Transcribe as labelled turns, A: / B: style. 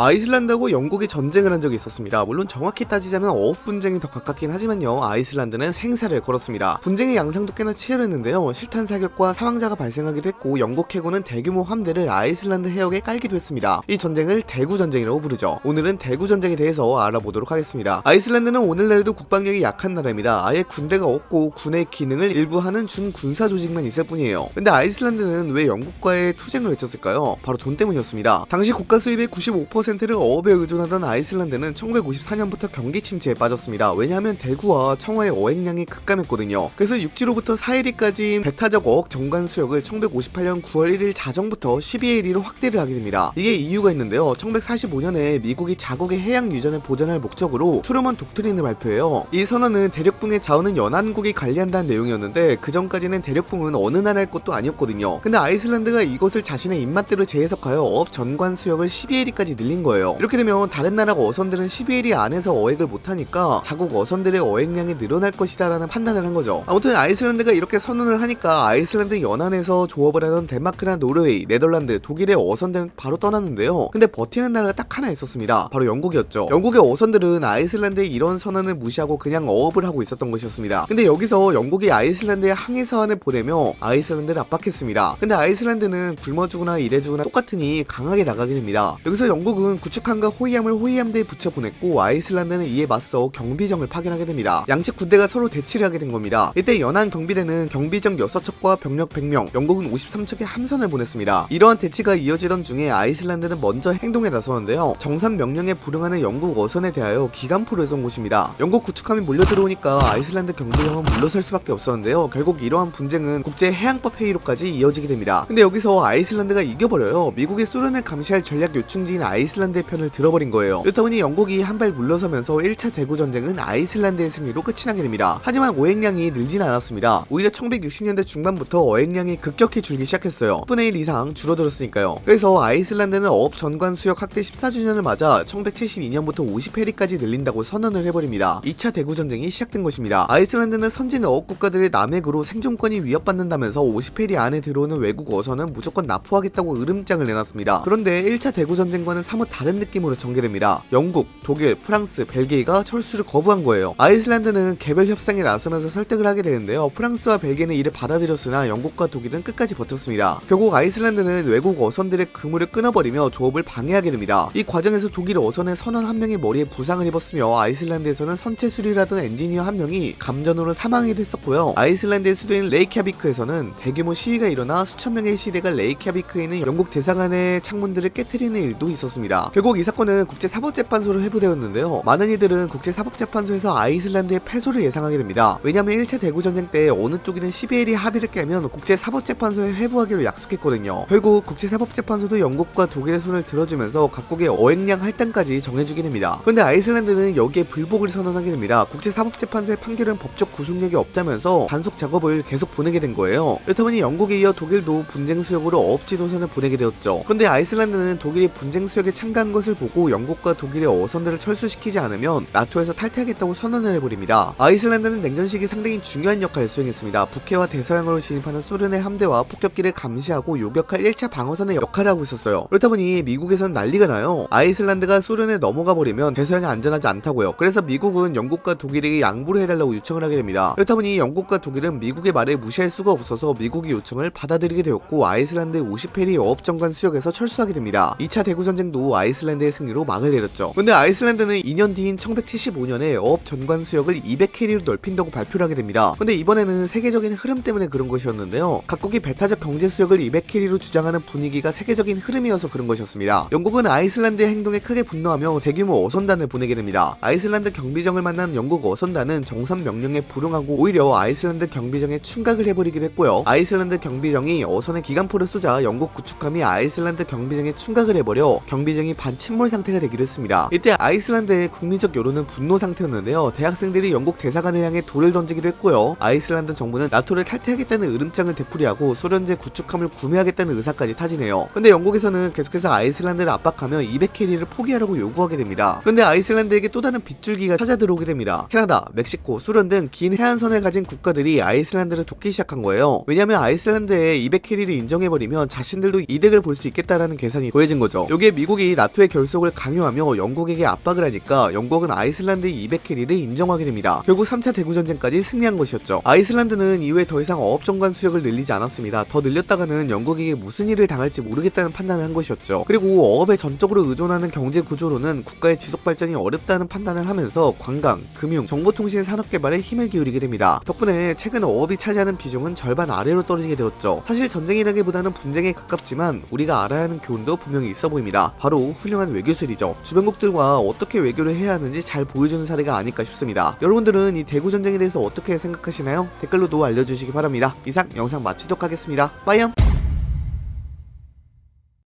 A: 아이슬란드하고 영국이 전쟁을 한 적이 있었습니다. 물론 정확히 따지자면 어업 분쟁이 더 가깝긴 하지만요. 아이슬란드는 생사를 걸었습니다. 분쟁의 양상도 꽤나 치열했는데요. 실탄 사격과 사망자가 발생하기도 했고 영국 해군은 대규모 함대를 아이슬란드 해역에 깔기도 했습니다. 이 전쟁을 대구 전쟁이라고 부르죠. 오늘은 대구 전쟁에 대해서 알아보도록 하겠습니다. 아이슬란드는 오늘날에도 국방력이 약한 나라입니다. 아예 군대가 없고 군의 기능을 일부 하는 준군사 조직만 있을 뿐이에요. 근데 아이슬란드는 왜 영국과의 투쟁을 외쳤을까요? 바로 돈 때문이었습니다. 당시 국가 수입의 95%를 어업에 의존하던 아이슬란드는 1954년부터 경기 침체에 빠졌습니다. 왜냐하면 대구와 청하의 어획량이 급감했거든요. 그래서 육지로부터 사해리까지 배타적 어업 정관 수역을 1958년 9월 1일 자정부터 12해리로 확대를 하게 됩니다. 이게 이유가 있는데요. 1945년에 미국이 자국의 해양 유전을 보전할 목적으로 트루먼 독트린을 발표해요. 이 선언은 대륙붕의 자원은 연안국이 관리한다는 내용이었는데 그 전까지는 대륙붕은 어느 나라의 것도 아니었거든요. 근데 아이슬란드가 이것을 자신의 입맛대로 재해석하여 어업 전관 수역을 12해리까지 늘린 거예요. 이렇게 되면 다른 나라 어선들은 12해리 안에서 어획을 못하니까 자국 어선들의 어획량이 늘어날 것이다 라는 판단을 한 거죠. 아무튼 아이슬란드가 이렇게 선언을 하니까 아이슬란드 연안에서 조업을 하던 덴마크나 노르웨이, 네덜란드, 독일의 어선들은 바로 떠났는데요. 근데 버티는 나라가 딱 하나 있었습니다. 바로 영국이었죠. 영국의 어선들은 아이슬란드의 이런 선언을 무시하고 그냥 어업을 하고 있었던 것이었습니다. 근데 여기서 영국이 아이슬란드에 항해 서한을 보내며 아이슬란드를 압박했습니다. 근데 아이슬란드는 굶어 죽으나 이래 죽으나 똑같으니 강하게 나가게 됩니다. 여기서 영국은 구축함과 호위함을 호위함대에 붙여 보냈고 아이슬란드는 이에 맞서 경비정을 파견하게 됩니다. 양측 군대가 서로 대치를 하게 된 겁니다. 이때 연안 경비대는 경비정 6척과 병력 100명, 영국은 53척의 함선을 보냈습니다. 이러한 대치가 이어지던 중에 아이슬란드는 먼저 행동에 나서는데요. 정산 명령에 불응하는 영국 어선에 대하여 기관포를 쏜 곳입니다. 영국 구축함이 몰려 들어오니까 아이슬란드 경비정은 물러설 수밖에 없었는데요. 결국 이러한 분쟁은 국제 해양법 회의로까지 이어지게 됩니다. 근데 여기서 아이슬란드가 이겨버려요. 미국이 소련을 감시할 전략 요충지인 아이슬란드 의 편을 들어버린 거예요. 그렇다 보니 영국이 한 발 물러서면서 1차 대구 전쟁은 아이슬란드의 승리로 끝이 나게 됩니다. 하지만 어획량이 늘진 않았습니다. 오히려 1960년대 중반부터 어획량이 급격히 줄기 시작했어요. 10분의 1 이상 줄어들었으니까요. 그래서 아이슬란드는 어업 전관 수역 확대 14주년을 맞아 1972년부터 50해리까지 늘린다고 선언을 해버립니다. 2차 대구 전쟁이 시작된 것입니다. 아이슬란드는 선진 어업 국가들의 남핵으로 생존권이 위협받는다면서 50해리 안에 들어오는 외국 어선은 무조건 납포하겠다고 으름장을 내놨습니다. 그런데 1차 대구 전쟁과는 사뭇 다른 느낌으로 전개됩니다. 영국, 독일, 프랑스, 벨기에가 철수를 거부한 거예요. 아이슬란드는 개별 협상에 나서면서 설득을 하게 되는데요. 프랑스와 벨기에는 이를 받아들였으나 영국과 독일은 끝까지 버텼습니다. 결국 아이슬란드는 외국 어선들의 그물을 끊어버리며 조업을 방해하게 됩니다. 이 과정에서 독일 어선의 선원 한 명이 머리에 부상을 입었으며 아이슬란드에서는 선체 수리를 하던 엔지니어 한 명이 감전으로 사망하기도 했었고요. 아이슬란드의 수도인 레이캬비크에서는 대규모 시위가 일어나 수천 명의 시위대가 레이캬비크에 있는 영국 대사관의 창문들을 깨뜨리는 일도 있었습니다. 결국 이 사건은 국제사법재판소로 회부되었는데요. 많은 이들은 국제사법재판소에서 아이슬란드의 패소를 예상하게 됩니다. 왜냐하면 1차 대구전쟁 때 어느 쪽이든 12해리 합의를 깨면 국제사법재판소에 회부하기로 약속했거든요. 결국 국제사법재판소도 영국과 독일의 손을 들어주면서 각국의 어획량 할당까지 정해주게 됩니다. 그런데 아이슬란드는 여기에 불복을 선언하게 됩니다. 국제사법재판소의 판결은 법적 구속력이 없다면서 단속 작업을 계속 보내게 된 거예요. 그렇다 보니 영국에 이어 독일도 분쟁 수역으로 어업지 도선을 보내게 되었죠. 그런데 아이슬란드는 독일이 분쟁 수역에 참가한 것을 보고 영국과 독일의 어선들을 철수시키지 않으면 나토에서 탈퇴하겠다고 선언을 해버립니다. 아이슬란드는 냉전 시기 상당히 중요한 역할을 수행했습니다. 북해와 대서양으로 진입하는 소련의 함대와 폭격기를 감시하고 요격할 1차 방어선의 역할을 하고 있었어요. 그렇다 보니 미국에선 난리가 나요. 아이슬란드가 소련에 넘어가 버리면 대서양이 안전하지 않다고요. 그래서 미국은 영국과 독일에게 양보를 해달라고 요청을 하게 됩니다. 그렇다 보니 영국과 독일은 미국의 말을 무시할 수가 없어서 미국의 요청을 받아들이게 되었고 아이슬란드의 50해리 어업정관 수역에서 철수하게 됩니다. 2차 대구전쟁도 아이슬란드의 승리로 막을 내렸죠. 근데 아이슬란드는 2년 뒤인 1975년에 어업 전관 수역을 200해리로 넓힌다고 발표를 하게 됩니다. 근데 이번에는 세계적인 흐름 때문에 그런 것이었는데요. 각국이 배타적 경제 수역을 200해리로 주장하는 분위기가 세계적인 흐름이어서 그런 것이었습니다. 영국은 아이슬란드의 행동에 크게 분노하며 대규모 어선단을 보내게 됩니다. 아이슬란드 경비정을 만난 영국 어선단은 정선 명령에 불응하고 오히려 아이슬란드 경비정에 충각을 해버리기도 했고요. 아이슬란드 경비정이 어선에 기관포를 쏘자 영국 구축함이 아이슬란드 경비정에 충각을 해버려 경비정이 반침몰 상태가 되기도 했습니다. 이때 아이슬란드의 국민적 여론은 분노 상태였는데요. 대학생들이 영국 대사관을 향해 돌을 던지기도 했고요. 아이슬란드 정부는 나토를 탈퇴하겠다는 으름장을 되풀이하고 소련제 구축함을 구매하겠다는 의사까지 타진해요. 근데 영국에서는 계속해서 아이슬란드를 압박하며 200해리를 포기하라고 요구하게 됩니다. 근데 아이슬란드에게 또 다른 빛줄기가 찾아 들어오게 됩니다. 캐나다, 멕시코, 소련 등 긴 해안선을 가진 국가들이 아이슬란드를 돕기 시작한 거예요. 왜냐면 아이슬란드에 200해리를 인정해버리면 자신들도 이득을 볼 수 있겠다라는 계산이 보여진 거죠. 여기에 미국이 나토의 결속을 강요하며 영국에게 압박을 하니까 영국은 아이슬란드의 200해리를 인정하게 됩니다. 결국 3차 대구전쟁까지 승리한 것이었죠. 아이슬란드는 이후에 더 이상 어업 전관 수역을 늘리지 않았습니다. 더 늘렸다가는 영국에게 무슨 일을 당할지 모르겠다는 판단을 한 것이었죠. 그리고 어업에 전적으로 의존하는 경제 구조로는 국가의 지속 발전이 어렵다는 판단을 하면서 관광, 금융, 정보통신 산업 개발에 힘을 기울이게 됩니다. 덕분에 최근 어업이 차지하는 비중은 절반 아래로 떨어지게 되었죠. 사실 전쟁이라기보다는 분쟁에 가깝지만 우리가 알아야 하는 교훈도 분명히 있어 보입니다. 바로 훌륭한 외교술이죠. 주변국들과 어떻게 외교를 해야 하는지 잘 보여주는 사례가 아닐까 싶습니다. 여러분들은 이 대구 전쟁에 대해서 어떻게 생각하시나요? 댓글로도 알려주시기 바랍니다. 이상 영상 마치도록 하겠습니다. 빠이염!